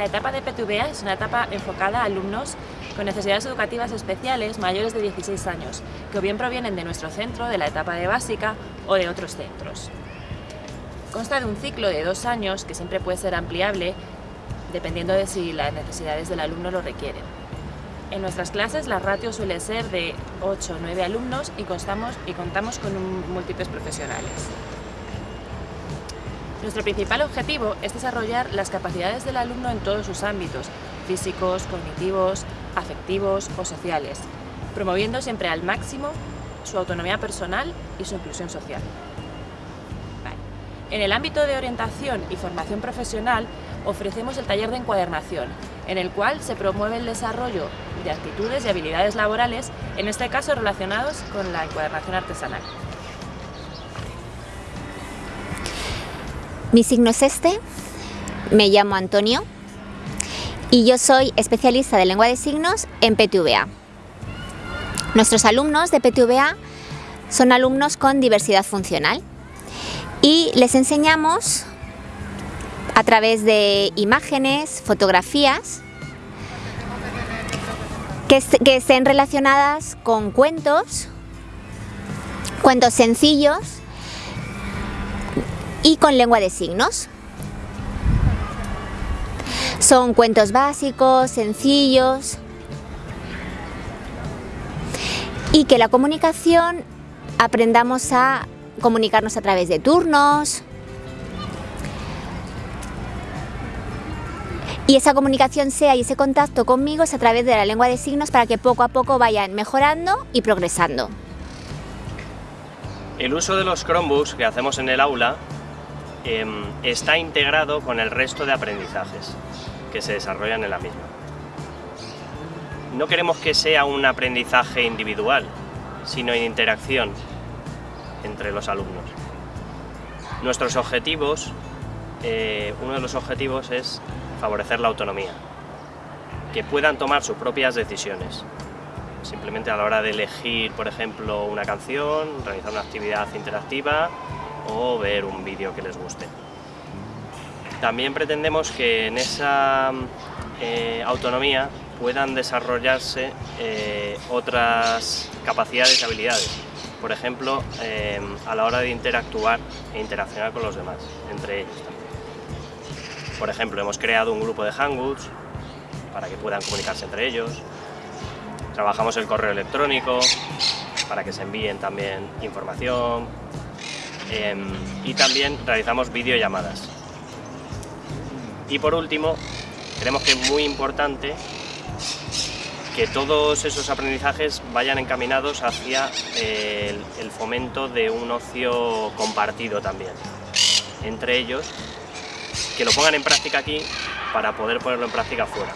La etapa de PTVA es una etapa enfocada a alumnos con necesidades educativas especiales mayores de 16 años, que o bien provienen de nuestro centro, de la etapa de básica o de otros centros. Consta de un ciclo de dos años que siempre puede ser ampliable dependiendo de si las necesidades del alumno lo requieren. En nuestras clases la ratio suele ser de 8 o 9 alumnos y, constamos, y contamos con múltiples profesionales. Nuestro principal objetivo es desarrollar las capacidades del alumno en todos sus ámbitos, físicos, cognitivos, afectivos o sociales, promoviendo siempre al máximo su autonomía personal y su inclusión social. En el ámbito de orientación y formación profesional ofrecemos el taller de encuadernación, en el cual se promueve el desarrollo de actitudes y habilidades laborales, en este caso relacionados con la encuadernación artesanal. Mi signo es este, me llamo Antonio y yo soy especialista de lengua de signos en PTVA. Nuestros alumnos de PTVA son alumnos con diversidad funcional y les enseñamos a través de imágenes, fotografías, que, que estén relacionadas con cuentos, cuentos sencillos y con lengua de signos. Son cuentos básicos, sencillos y que la comunicación aprendamos a comunicarnos a través de turnos y esa comunicación sea y ese contacto conmigo es a través de la lengua de signos para que poco a poco vayan mejorando y progresando. El uso de los Chromebooks que hacemos en el aula Em, está integrado con el resto de aprendizajes que se desarrollan en la misma. No queremos que sea un aprendizaje individual, sino en interacción entre los alumnos. Nuestros objetivos, eh, uno de los objetivos es favorecer la autonomía, que puedan tomar sus propias decisiones, simplemente a la hora de elegir, por ejemplo, una canción, realizar una actividad interactiva o ver un vídeo que les guste. También pretendemos que en esa eh, autonomía puedan desarrollarse eh, otras capacidades y habilidades. Por ejemplo, eh, a la hora de interactuar e interaccionar con los demás, entre ellos también. Por ejemplo, hemos creado un grupo de Hangouts para que puedan comunicarse entre ellos. Trabajamos el correo electrónico para que se envíen también información, Em, y también realizamos videollamadas. Y por último, creemos que es muy importante que todos esos aprendizajes vayan encaminados hacia el, el fomento de un ocio compartido también. Entre ellos, que lo pongan en práctica aquí para poder ponerlo en práctica fuera.